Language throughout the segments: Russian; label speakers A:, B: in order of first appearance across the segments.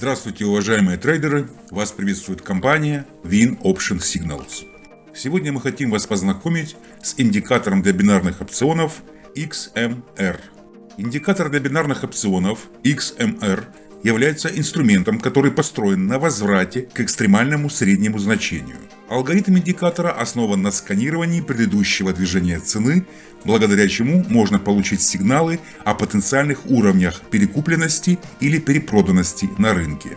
A: Здравствуйте, уважаемые трейдеры! Вас приветствует компания Win Option Signals. Сегодня мы хотим вас познакомить с индикатором для бинарных опционов XMR. Индикатор для бинарных опционов XMR является инструментом, который построен на возврате к экстремальному среднему значению. Алгоритм индикатора основан на сканировании предыдущего движения цены, благодаря чему можно получить сигналы о потенциальных уровнях перекупленности или перепроданности на рынке.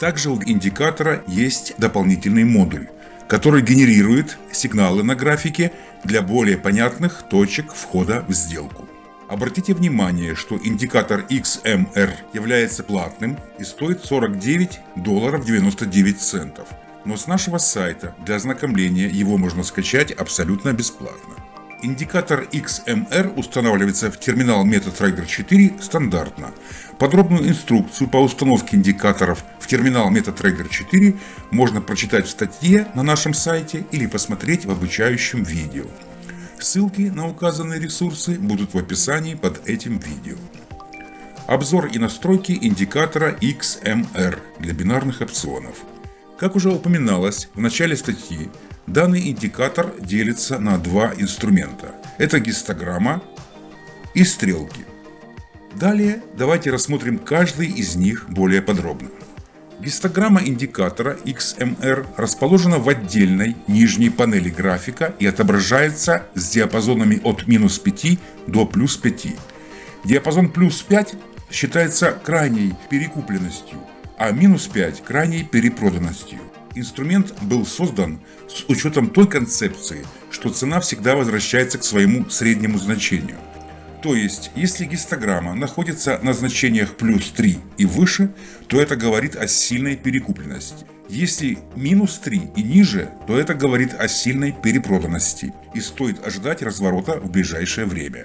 A: Также у индикатора есть дополнительный модуль, который генерирует сигналы на графике для более понятных точек входа в сделку. Обратите внимание, что индикатор XMR является платным и стоит 49 долларов 99 центов. Но с нашего сайта для ознакомления его можно скачать абсолютно бесплатно. Индикатор XMR устанавливается в терминал MetaTrader 4 стандартно. Подробную инструкцию по установке индикаторов в терминал MetaTrader 4 можно прочитать в статье на нашем сайте или посмотреть в обучающем видео. Ссылки на указанные ресурсы будут в описании под этим видео. Обзор и настройки индикатора XMR для бинарных опционов. Как уже упоминалось в начале статьи, данный индикатор делится на два инструмента. Это гистограмма и стрелки. Далее давайте рассмотрим каждый из них более подробно. Гистограмма индикатора XMR расположена в отдельной нижней панели графика и отображается с диапазонами от минус 5 до плюс 5. Диапазон плюс 5 считается крайней перекупленностью, а минус 5 – крайней перепроданностью. Инструмент был создан с учетом той концепции, что цена всегда возвращается к своему среднему значению – то есть, если гистограмма находится на значениях плюс 3 и выше, то это говорит о сильной перекупленности. Если минус 3 и ниже, то это говорит о сильной перепроданности и стоит ожидать разворота в ближайшее время.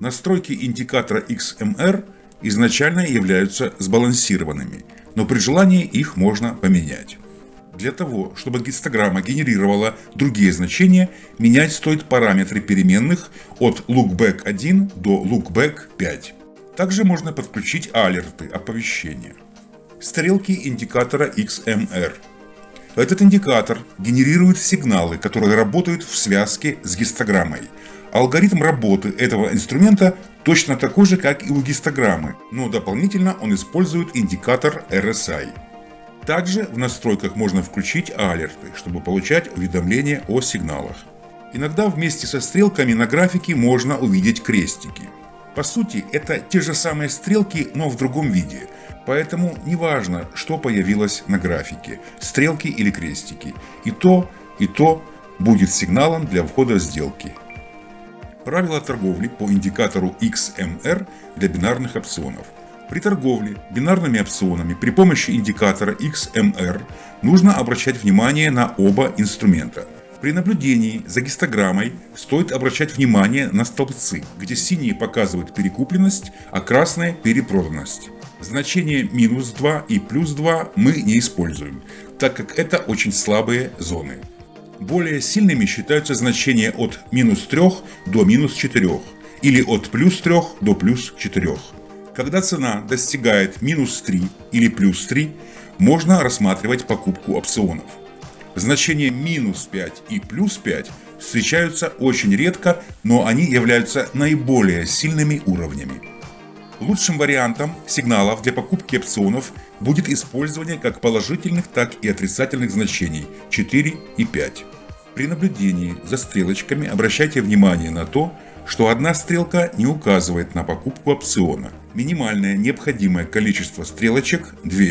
A: Настройки индикатора XMR изначально являются сбалансированными, но при желании их можно поменять. Для того, чтобы гистограмма генерировала другие значения, менять стоит параметры переменных от lookback1 до lookback5. Также можно подключить алерты, оповещения. Стрелки индикатора XMR. Этот индикатор генерирует сигналы, которые работают в связке с гистограммой. Алгоритм работы этого инструмента точно такой же, как и у гистограммы, но дополнительно он использует индикатор RSI. Также в настройках можно включить алерты, чтобы получать уведомления о сигналах. Иногда вместе со стрелками на графике можно увидеть крестики. По сути, это те же самые стрелки, но в другом виде. Поэтому неважно, что появилось на графике, стрелки или крестики. И то, и то будет сигналом для входа в сделки. Правила торговли по индикатору XMR для бинарных опционов. При торговле бинарными опционами при помощи индикатора XMR нужно обращать внимание на оба инструмента. При наблюдении за гистограммой стоит обращать внимание на столбцы, где синие показывают перекупленность, а красные – перепроданность. Значение минус 2 и плюс 2 мы не используем, так как это очень слабые зоны. Более сильными считаются значения от минус 3 до минус 4 или от плюс 3 до плюс 4. Когда цена достигает минус 3 или плюс 3, можно рассматривать покупку опционов. Значения минус 5 и плюс 5 встречаются очень редко, но они являются наиболее сильными уровнями. Лучшим вариантом сигналов для покупки опционов будет использование как положительных, так и отрицательных значений 4 и 5. При наблюдении за стрелочками обращайте внимание на то, что одна стрелка не указывает на покупку опциона. Минимальное необходимое количество стрелочек – 2.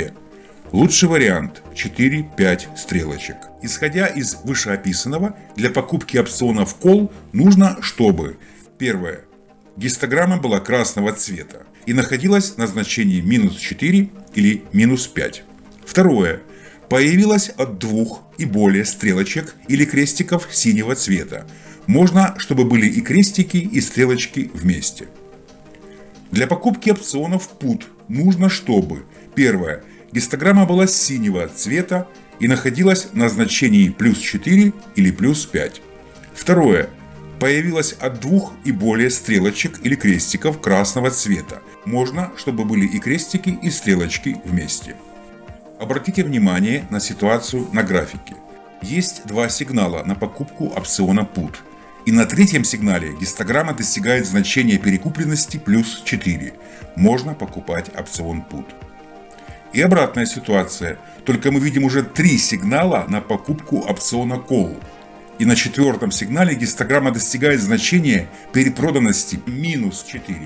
A: Лучший вариант – 4-5 стрелочек. Исходя из вышеописанного, для покупки опциона в кол нужно, чтобы Первое. Гистограмма была красного цвета и находилась на значении минус 4 или минус 5. Второе. Появилась от двух и более стрелочек или крестиков синего цвета, можно, чтобы были и крестики, и стрелочки вместе. Для покупки опционов PUT нужно, чтобы Первое. Гистограмма была синего цвета и находилась на значении плюс 4 или плюс 5. Второе. Появилась от двух и более стрелочек или крестиков красного цвета. Можно, чтобы были и крестики, и стрелочки вместе. Обратите внимание на ситуацию на графике. Есть два сигнала на покупку опциона PUT. И на третьем сигнале гистограмма достигает значения перекупленности плюс 4. Можно покупать опцион PUT. И обратная ситуация, только мы видим уже три сигнала на покупку опциона Call. И на четвертом сигнале гистограмма достигает значения перепроданности минус 4.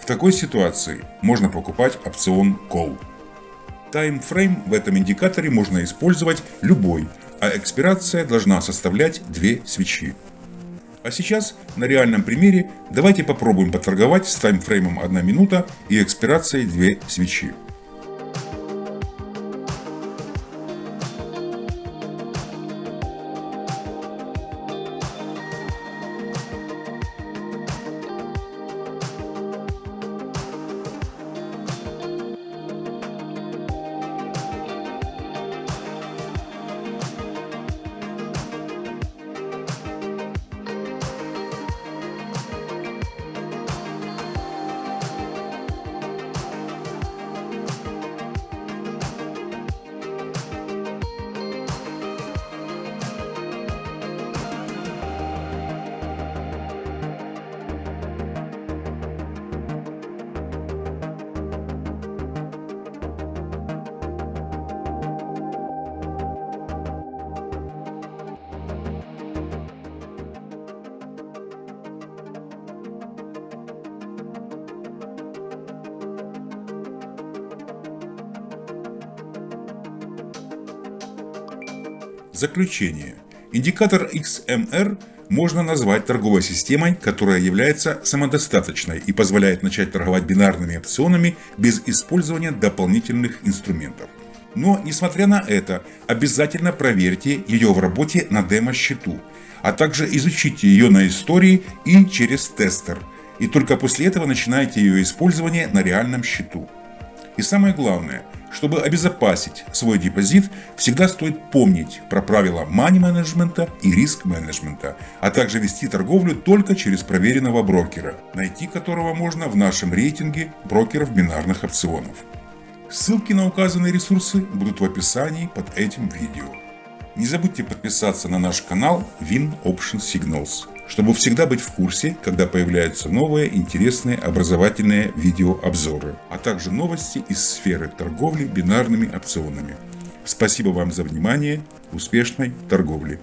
A: В такой ситуации можно покупать опцион Call. Таймфрейм в этом индикаторе можно использовать любой, а экспирация должна составлять 2 свечи. А сейчас на реальном примере давайте попробуем поторговать с таймфреймом 1 минута и экспирацией 2 свечи. Заключение. Индикатор XMR можно назвать торговой системой, которая является самодостаточной и позволяет начать торговать бинарными опционами без использования дополнительных инструментов. Но, несмотря на это, обязательно проверьте ее в работе на демо-счету, а также изучите ее на истории и через тестер. И только после этого начинайте ее использование на реальном счету. И самое главное – чтобы обезопасить свой депозит, всегда стоит помнить про правила мани-менеджмента и риск-менеджмента, а также вести торговлю только через проверенного брокера, найти которого можно в нашем рейтинге брокеров бинарных опционов. Ссылки на указанные ресурсы будут в описании под этим видео. Не забудьте подписаться на наш канал Win Option Signals чтобы всегда быть в курсе, когда появляются новые интересные образовательные видеообзоры, а также новости из сферы торговли бинарными опционами. Спасибо вам за внимание, успешной торговли!